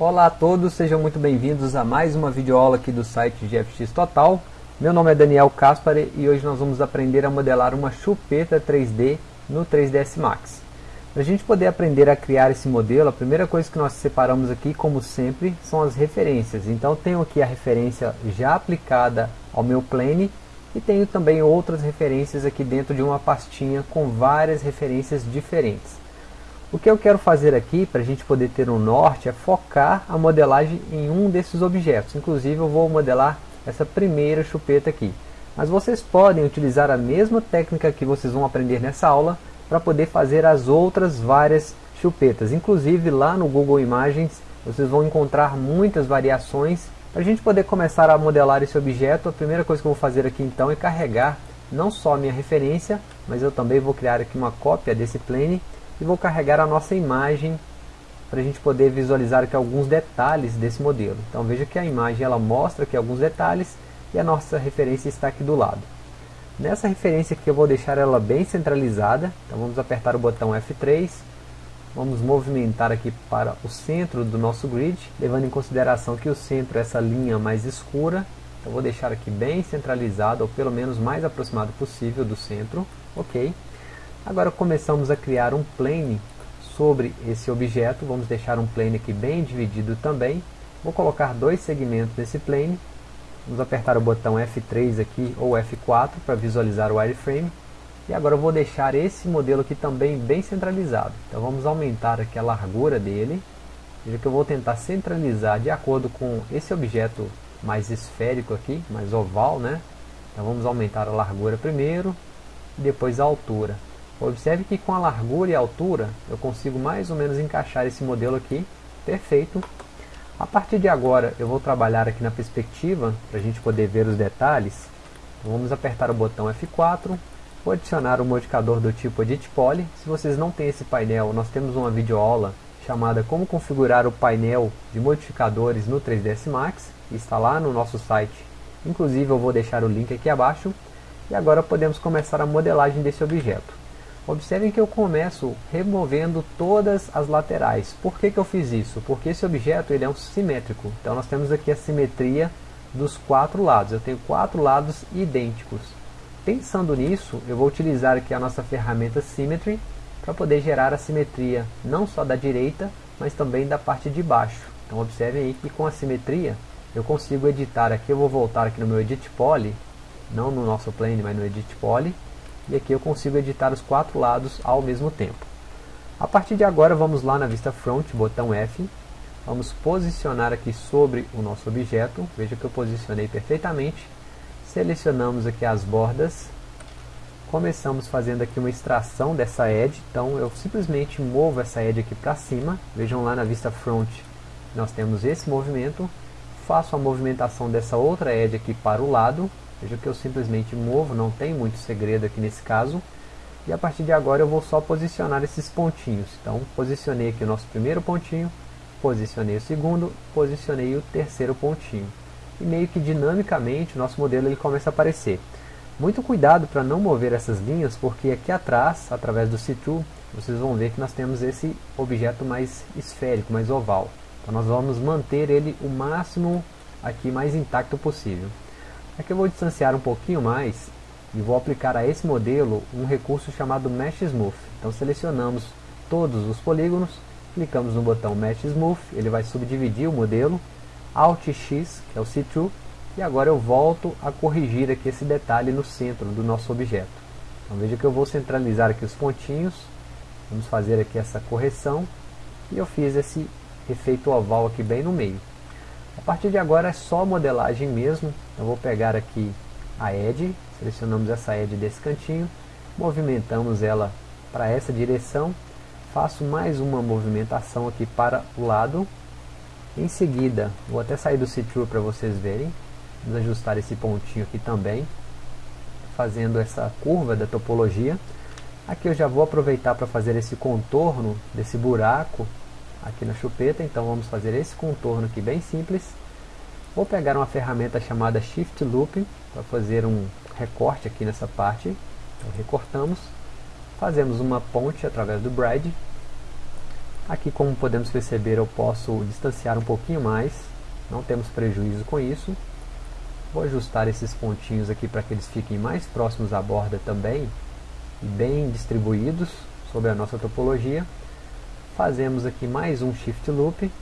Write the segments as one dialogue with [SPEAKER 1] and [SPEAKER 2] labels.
[SPEAKER 1] Olá a todos, sejam muito bem-vindos a mais uma videoaula aqui do site GFX Total. Meu nome é Daniel Caspari e hoje nós vamos aprender a modelar uma chupeta 3D no 3ds Max. Para a gente poder aprender a criar esse modelo, a primeira coisa que nós separamos aqui, como sempre, são as referências. Então tenho aqui a referência já aplicada ao meu plane e tenho também outras referências aqui dentro de uma pastinha com várias referências diferentes. O que eu quero fazer aqui, para a gente poder ter um norte, é focar a modelagem em um desses objetos. Inclusive eu vou modelar essa primeira chupeta aqui. Mas vocês podem utilizar a mesma técnica que vocês vão aprender nessa aula para poder fazer as outras várias chupetas. Inclusive lá no Google Imagens vocês vão encontrar muitas variações. Para a gente poder começar a modelar esse objeto, a primeira coisa que eu vou fazer aqui então é carregar não só a minha referência, mas eu também vou criar aqui uma cópia desse plane e vou carregar a nossa imagem para a gente poder visualizar aqui alguns detalhes desse modelo. Então veja que a imagem ela mostra aqui alguns detalhes e a nossa referência está aqui do lado. Nessa referência aqui eu vou deixar ela bem centralizada, então vamos apertar o botão F3, vamos movimentar aqui para o centro do nosso grid, levando em consideração que o centro é essa linha mais escura, então vou deixar aqui bem centralizado, ou pelo menos mais aproximado possível do centro, ok. Agora começamos a criar um plane sobre esse objeto, vamos deixar um plane aqui bem dividido também. Vou colocar dois segmentos nesse plane, vamos apertar o botão F3 aqui ou F4 para visualizar o wireframe. E agora vou deixar esse modelo aqui também bem centralizado. Então vamos aumentar aqui a largura dele. Veja que eu vou tentar centralizar de acordo com esse objeto mais esférico aqui, mais oval, né? Então vamos aumentar a largura primeiro, e depois a altura. Observe que com a largura e a altura eu consigo mais ou menos encaixar esse modelo aqui, perfeito. A partir de agora eu vou trabalhar aqui na perspectiva, para a gente poder ver os detalhes. Então, vamos apertar o botão F4, vou adicionar o um modificador do tipo Edit Poly. Se vocês não têm esse painel, nós temos uma videoaula chamada Como configurar o painel de modificadores no 3ds Max, está lá no nosso site. Inclusive eu vou deixar o link aqui abaixo. E agora podemos começar a modelagem desse objeto. Observem que eu começo removendo todas as laterais. Por que, que eu fiz isso? Porque esse objeto ele é um simétrico. Então nós temos aqui a simetria dos quatro lados. Eu tenho quatro lados idênticos. Pensando nisso, eu vou utilizar aqui a nossa ferramenta Symmetry para poder gerar a simetria não só da direita, mas também da parte de baixo. Então observem aí que com a simetria eu consigo editar aqui, eu vou voltar aqui no meu Edit Poly, não no nosso plane, mas no Edit Poly, e aqui eu consigo editar os quatro lados ao mesmo tempo. A partir de agora vamos lá na vista front, botão F, vamos posicionar aqui sobre o nosso objeto, veja que eu posicionei perfeitamente, selecionamos aqui as bordas, começamos fazendo aqui uma extração dessa edge, então eu simplesmente movo essa edge aqui para cima, vejam lá na vista front, nós temos esse movimento, faço a movimentação dessa outra edge aqui para o lado, Veja que eu simplesmente movo, não tem muito segredo aqui nesse caso. E a partir de agora eu vou só posicionar esses pontinhos. Então posicionei aqui o nosso primeiro pontinho, posicionei o segundo, posicionei o terceiro pontinho. E meio que dinamicamente o nosso modelo ele começa a aparecer. Muito cuidado para não mover essas linhas, porque aqui atrás, através do C2, vocês vão ver que nós temos esse objeto mais esférico, mais oval. Então nós vamos manter ele o máximo aqui mais intacto possível. Aqui eu vou distanciar um pouquinho mais e vou aplicar a esse modelo um recurso chamado Mesh Smooth. Então selecionamos todos os polígonos, clicamos no botão Mesh Smooth, ele vai subdividir o modelo, Alt X, que é o C2, e agora eu volto a corrigir aqui esse detalhe no centro do nosso objeto. Então veja que eu vou centralizar aqui os pontinhos, vamos fazer aqui essa correção, e eu fiz esse efeito oval aqui bem no meio. A partir de agora é só modelagem mesmo. Eu vou pegar aqui a edge, selecionamos essa edge desse cantinho, movimentamos ela para essa direção, faço mais uma movimentação aqui para o lado. Em seguida, vou até sair do see-through para vocês verem. Vamos ajustar esse pontinho aqui também, fazendo essa curva da topologia. Aqui eu já vou aproveitar para fazer esse contorno desse buraco aqui na chupeta, então vamos fazer esse contorno aqui bem simples. Vou pegar uma ferramenta chamada Shift Loop para fazer um recorte aqui nessa parte. Então recortamos, fazemos uma ponte através do Bride. Aqui como podemos perceber eu posso distanciar um pouquinho mais, não temos prejuízo com isso. Vou ajustar esses pontinhos aqui para que eles fiquem mais próximos à borda também, bem distribuídos sobre a nossa topologia. Fazemos aqui mais um Shift Loop,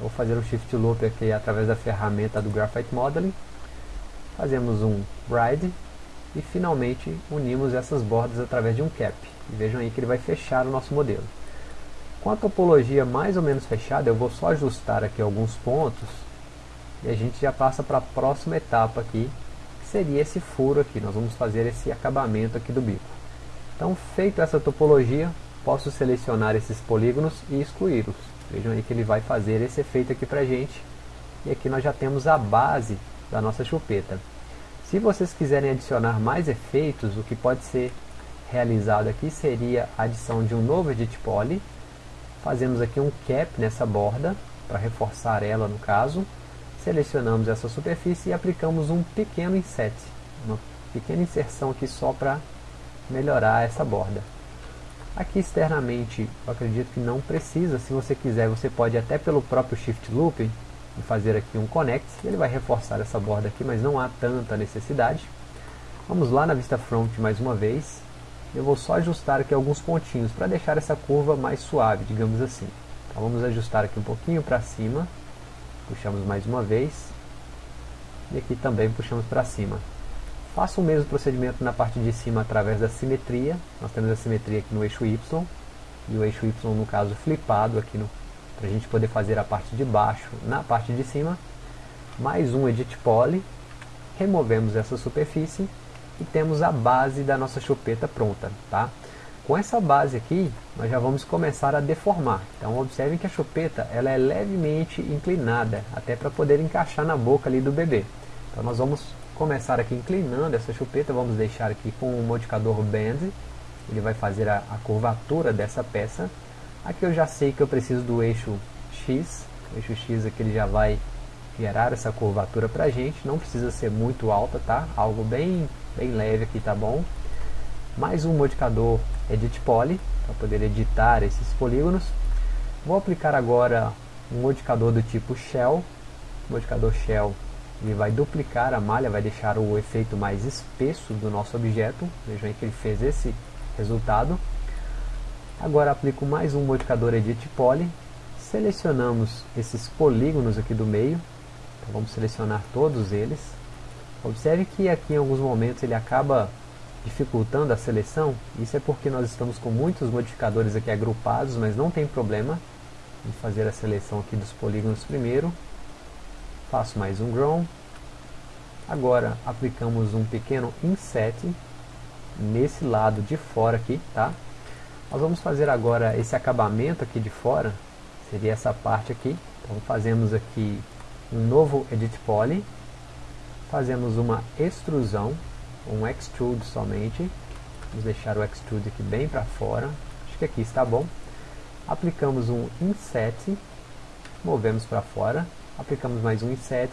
[SPEAKER 1] vou fazer um Shift Loop aqui através da ferramenta do Graphite Modeling. Fazemos um Ride e finalmente unimos essas bordas através de um Cap. E vejam aí que ele vai fechar o nosso modelo. Com a topologia mais ou menos fechada, eu vou só ajustar aqui alguns pontos e a gente já passa para a próxima etapa aqui, que seria esse furo aqui. Nós vamos fazer esse acabamento aqui do bico. Então, feito essa topologia, posso selecionar esses polígonos e excluí-los. Vejam aí que ele vai fazer esse efeito aqui para gente. E aqui nós já temos a base da nossa chupeta. Se vocês quiserem adicionar mais efeitos, o que pode ser realizado aqui seria a adição de um novo Edit Poly. Fazemos aqui um cap nessa borda, para reforçar ela no caso. Selecionamos essa superfície e aplicamos um pequeno inset, uma pequena inserção aqui só para melhorar essa borda. Aqui externamente, eu acredito que não precisa, se você quiser você pode até pelo próprio Shift Loop fazer aqui um connect, ele vai reforçar essa borda aqui, mas não há tanta necessidade. Vamos lá na vista front mais uma vez, eu vou só ajustar aqui alguns pontinhos para deixar essa curva mais suave, digamos assim. Então vamos ajustar aqui um pouquinho para cima, puxamos mais uma vez, e aqui também puxamos para cima. Faça o mesmo procedimento na parte de cima através da simetria, nós temos a simetria aqui no eixo Y, e o eixo Y no caso flipado aqui para a gente poder fazer a parte de baixo na parte de cima, mais um Edit Poly, removemos essa superfície e temos a base da nossa chupeta pronta. Tá? Com essa base aqui, nós já vamos começar a deformar. Então observem que a chupeta ela é levemente inclinada, até para poder encaixar na boca ali do bebê. Então nós vamos começar aqui inclinando essa chupeta, vamos deixar aqui com o modificador Bend, ele vai fazer a, a curvatura dessa peça. Aqui eu já sei que eu preciso do eixo X, o eixo X aqui ele já vai gerar essa curvatura para a gente, não precisa ser muito alta, tá? Algo bem bem leve aqui, tá bom? Mais um modificador Edit Poly, para poder editar esses polígonos. Vou aplicar agora um modificador do tipo Shell. Modificador Shell ele vai duplicar a malha, vai deixar o efeito mais espesso do nosso objeto. Vejam aí que ele fez esse resultado. Agora aplico mais um modificador Edit Poly. Selecionamos esses polígonos aqui do meio. Então vamos selecionar todos eles. Observe que aqui em alguns momentos ele acaba dificultando a seleção. Isso é porque nós estamos com muitos modificadores aqui agrupados, mas não tem problema. Vamos fazer a seleção aqui dos polígonos primeiro. Faço mais um Grown. Agora aplicamos um pequeno Inset nesse lado de fora aqui, tá? Nós vamos fazer agora esse acabamento aqui de fora, seria essa parte aqui. Então fazemos aqui um novo Edit Poly fazemos uma extrusão, um extrude somente, vamos deixar o extrude aqui bem para fora, acho que aqui está bom, aplicamos um inset, movemos para fora, aplicamos mais um inset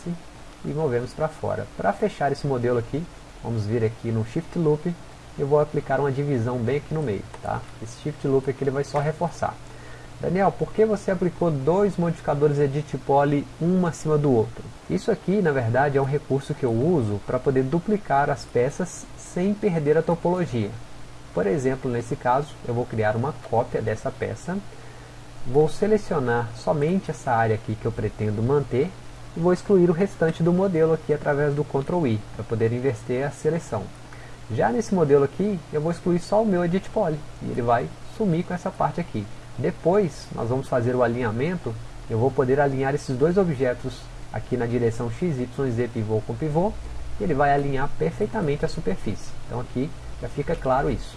[SPEAKER 1] e movemos para fora. Para fechar esse modelo aqui, vamos vir aqui no Shift Loop, eu vou aplicar uma divisão bem aqui no meio, tá? Esse Shift Loop aqui ele vai só reforçar. Daniel, por que você aplicou dois modificadores Edit Poly um acima do outro? Isso aqui, na verdade, é um recurso que eu uso para poder duplicar as peças sem perder a topologia. Por exemplo, nesse caso, eu vou criar uma cópia dessa peça, vou selecionar somente essa área aqui que eu pretendo manter e vou excluir o restante do modelo aqui através do Ctrl I, para poder inverter a seleção. Já nesse modelo aqui, eu vou excluir só o meu Edit Poly, e ele vai sumir com essa parte aqui. Depois, nós vamos fazer o alinhamento, eu vou poder alinhar esses dois objetos aqui na direção x, y, z pivô com pivô, e ele vai alinhar perfeitamente a superfície. Então aqui já fica claro isso.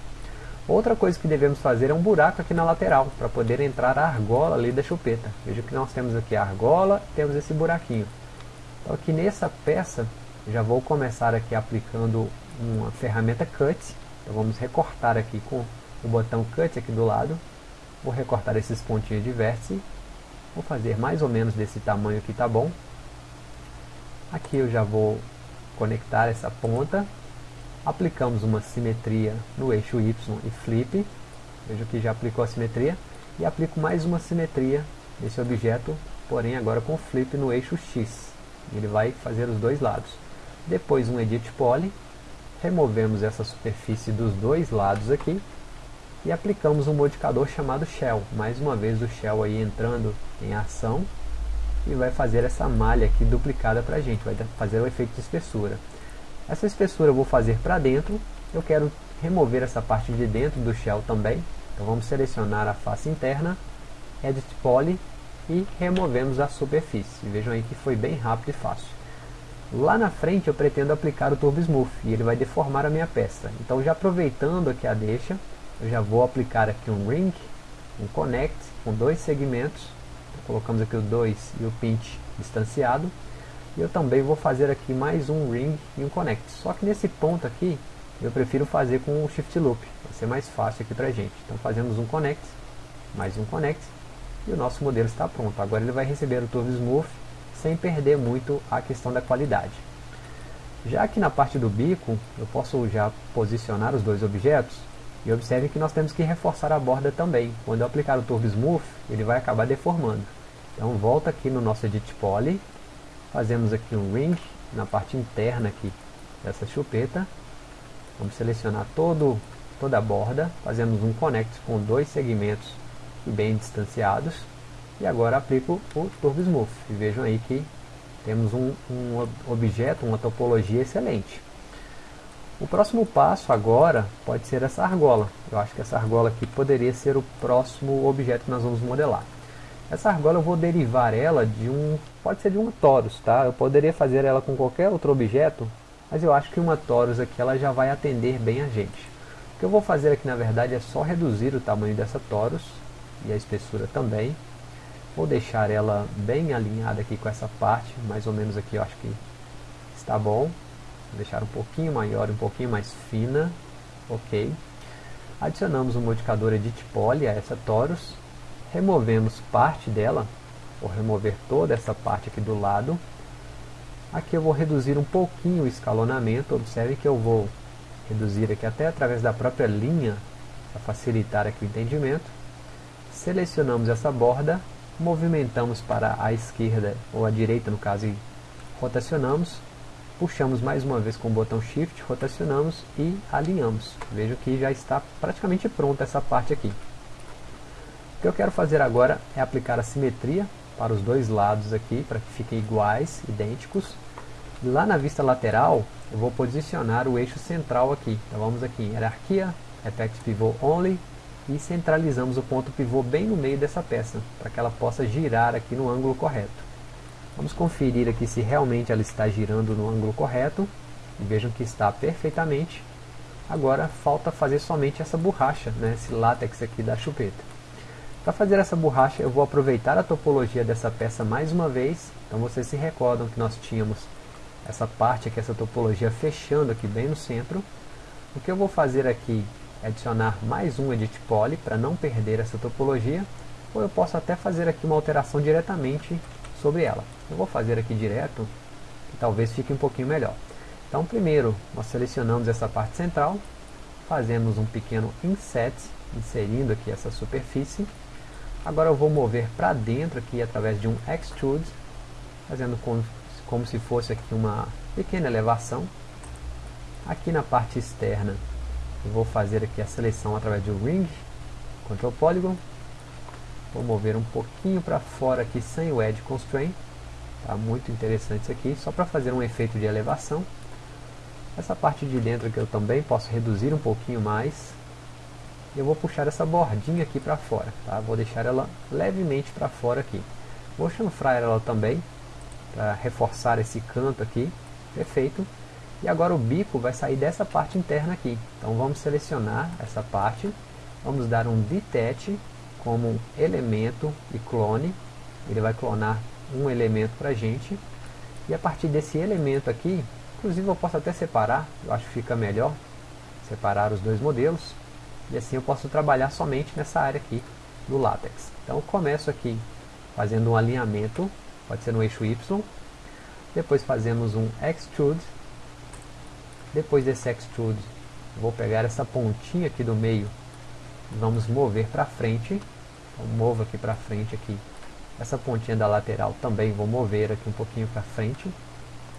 [SPEAKER 1] Outra coisa que devemos fazer é um buraco aqui na lateral, para poder entrar a argola ali da chupeta. Veja que nós temos aqui a argola, temos esse buraquinho. Então aqui nessa peça, já vou começar aqui aplicando uma ferramenta Cut. Então vamos recortar aqui com o botão Cut aqui do lado. Vou recortar esses pontinhos de vértice. Vou fazer mais ou menos desse tamanho aqui, tá bom? Aqui eu já vou conectar essa ponta. Aplicamos uma simetria no eixo Y e flip. Veja que já aplicou a simetria. e aplico mais uma simetria nesse objeto, porém agora com flip no eixo X. Ele vai fazer os dois lados. Depois um Edit Poly, removemos essa superfície dos dois lados aqui e aplicamos um modificador chamado Shell. Mais uma vez o Shell aí entrando em ação e vai fazer essa malha aqui duplicada para a gente, vai fazer o efeito de espessura. Essa espessura eu vou fazer para dentro, eu quero remover essa parte de dentro do Shell também, então vamos selecionar a face interna, Edit Poly e removemos a superfície. Vejam aí que foi bem rápido e fácil. Lá na frente eu pretendo aplicar o Turbo Smooth e ele vai deformar a minha peça. Então já aproveitando aqui a deixa, eu já vou aplicar aqui um Ring, um Connect com dois segmentos. Então, colocamos aqui o 2 e o Pinch distanciado. E eu também vou fazer aqui mais um Ring e um Connect. Só que nesse ponto aqui, eu prefiro fazer com o Shift Loop. Vai ser mais fácil aqui pra gente. Então fazemos um Connect, mais um Connect. E o nosso modelo está pronto. Agora ele vai receber o Turbo Smooth sem perder muito a questão da qualidade. Já aqui na parte do bico, eu posso já posicionar os dois objetos e observe que nós temos que reforçar a borda também. Quando eu aplicar o Turbo Smooth, ele vai acabar deformando. Então volta aqui no nosso Edit Poly, fazemos aqui um Ring na parte interna aqui dessa chupeta. Vamos selecionar todo, toda a borda, fazemos um Connect com dois segmentos bem distanciados e agora aplico o Turbo Smooth. E vejam aí que temos um, um objeto, uma topologia excelente. O próximo passo agora pode ser essa argola. Eu acho que essa argola aqui poderia ser o próximo objeto que nós vamos modelar. Essa argola eu vou derivar ela de um, pode ser de uma torus, tá? Eu poderia fazer ela com qualquer outro objeto, mas eu acho que uma torus aqui ela já vai atender bem a gente. O que eu vou fazer aqui na verdade é só reduzir o tamanho dessa torus e a espessura também. Vou deixar ela bem alinhada aqui com essa parte, mais ou menos aqui eu acho que está bom. Vou deixar um pouquinho maior, um pouquinho mais fina, ok. Adicionamos um modificador Edit Poly a essa torus, removemos parte dela, vou remover toda essa parte aqui do lado. Aqui eu vou reduzir um pouquinho o escalonamento, observe que eu vou reduzir aqui até através da própria linha, para facilitar aqui o entendimento. Selecionamos essa borda movimentamos para a esquerda ou a direita no caso e rotacionamos, puxamos mais uma vez com o botão Shift, rotacionamos e alinhamos. Veja que já está praticamente pronta essa parte aqui. O que eu quero fazer agora é aplicar a simetria para os dois lados aqui, para que fiquem iguais, idênticos. Lá na vista lateral, eu vou posicionar o eixo central aqui. Então vamos aqui em Hierarquia, Effect Pivot Only, e centralizamos o ponto pivô bem no meio dessa peça, para que ela possa girar aqui no ângulo correto. Vamos conferir aqui se realmente ela está girando no ângulo correto, e vejam que está perfeitamente. Agora falta fazer somente essa borracha, né, esse látex aqui da chupeta. Para fazer essa borracha eu vou aproveitar a topologia dessa peça mais uma vez, então vocês se recordam que nós tínhamos essa parte aqui, essa topologia fechando aqui bem no centro. O que eu vou fazer aqui adicionar mais um Edit Poly para não perder essa topologia, ou eu posso até fazer aqui uma alteração diretamente sobre ela. Eu vou fazer aqui direto, que talvez fique um pouquinho melhor. Então primeiro nós selecionamos essa parte central, fazemos um pequeno inset, inserindo aqui essa superfície. Agora eu vou mover para dentro aqui através de um extrude, fazendo como, como se fosse aqui uma pequena elevação. Aqui na parte externa eu vou fazer aqui a seleção através de Ring, Control Polygon. Vou mover um pouquinho para fora aqui sem o Edge Constraint. Tá muito interessante isso aqui, só para fazer um efeito de elevação. Essa parte de dentro que eu também posso reduzir um pouquinho mais. Eu vou puxar essa bordinha aqui para fora, tá? Vou deixar ela levemente para fora aqui. Vou chanfrar ela também, para reforçar esse canto aqui. Perfeito. E agora o bico vai sair dessa parte interna aqui. Então vamos selecionar essa parte, vamos dar um detach como elemento e clone. Ele vai clonar um elemento para gente. E a partir desse elemento aqui, inclusive eu posso até separar, eu acho que fica melhor separar os dois modelos. E assim eu posso trabalhar somente nessa área aqui do látex. Então começo aqui fazendo um alinhamento, pode ser no eixo Y. Depois fazemos um extrude depois desse extrude, vou pegar essa pontinha aqui do meio, vamos mover para frente, Então, movo aqui para frente aqui. Essa pontinha da lateral também vou mover aqui um pouquinho para frente.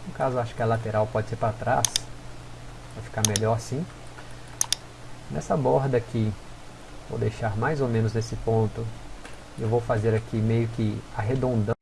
[SPEAKER 1] No caso, acho que a lateral pode ser para trás. Vai ficar melhor assim. Nessa borda aqui, vou deixar mais ou menos nesse ponto. Eu vou fazer aqui meio que arredondando.